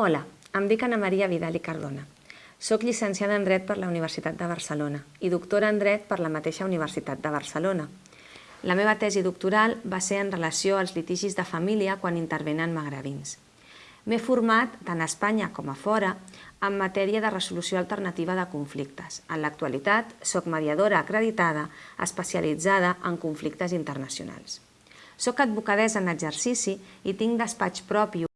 Hola, em dic Ana Maria Vidal i Cardona. Soc llicenciada en Dret per la Universitat de Barcelona i doctora en Dret per la mateixa Universitat de Barcelona. La meva tesi doctoral va ser en relació als litigis de família quan intervenen magravins. M'he format, tant a Espanya com a fora, en matèria de resolució alternativa de conflictes. En l'actualitat, soc mediadora acreditada especialitzada en conflictes internacionals. Soc advocadesa en exercici i tinc despatx propi